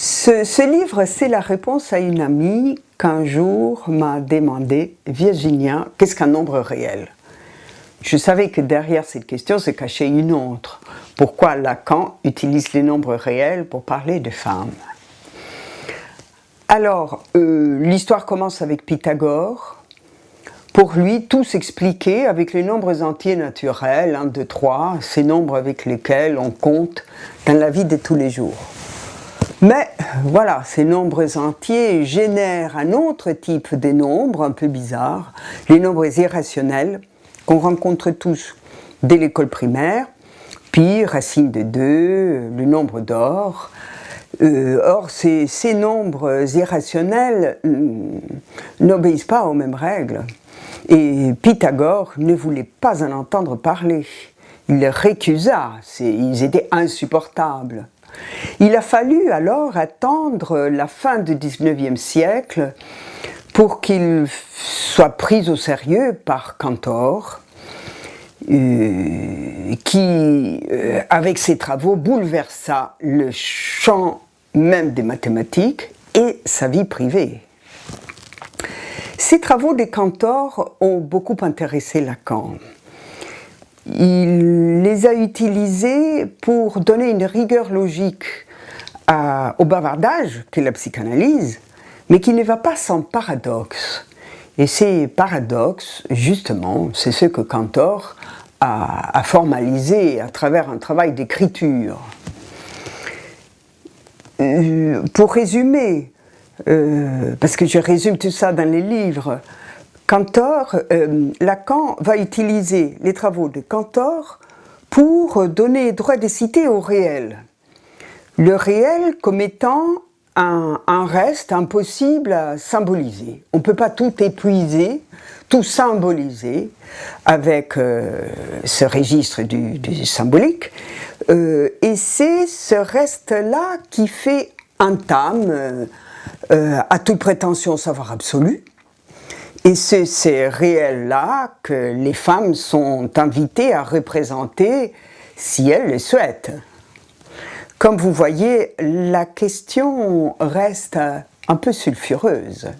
Ce, livre, c'est la réponse à une amie qu'un jour m'a demandé « Virginia, qu'est-ce qu'un nombre réel ?» Je savais que derrière cette question se cachait une autre. Pourquoi Lacan utilise les nombres réels pour parler de femmes? Alors, euh, l'histoire commence avec Pythagore. Pour lui, tout s'expliquait avec les nombres entiers naturels, 1, 2, 3, ces nombres avec lesquels on compte dans la vie de tous les jours. Mais voilà, ces nombres entiers génèrent un autre type de nombres un peu bizarres, les nombres irrationnels, qu'on rencontre tous dès l'école primaire, puis racine de 2, le nombre d'or. Euh, or, ces, ces, nombres irrationnels euh, n'obéissent pas aux mêmes règles. Et Pythagore ne voulait pas en entendre parler. Il les récusa, ils étaient insupportables. Il a fallu alors attendre la fin du 19e siècle pour qu'il soit pris au sérieux par Cantor, euh, qui, euh, avec ses travaux, bouleversa le champ même des mathématiques et sa vie privée. Ces travaux des Cantor ont beaucoup intéressé Lacan. Il les a utilisés pour donner une rigueur logique au bavardage qu'est la psychanalyse, mais qui ne va pas sans paradoxe. Et ces paradoxes, justement, c'est ce que Cantor a, a, formalisé à travers un travail d'écriture. Euh, pour résumer, euh, parce que je résume tout ça dans les livres, Cantor, euh, Lacan va utiliser les travaux de Cantor pour donner droit de cité au réel. Le réel comme étant un, un reste impossible à symboliser. On ne peut pas tout épuiser, tout symboliser avec euh, ce registre du, symbolique. Euh, et c'est ce reste-là qui fait entame euh, à toute prétention savoir absolu, et c'est ces réels-là que les femmes sont invitées à représenter si elles le souhaitent. Comme vous voyez, la question reste un peu sulfureuse.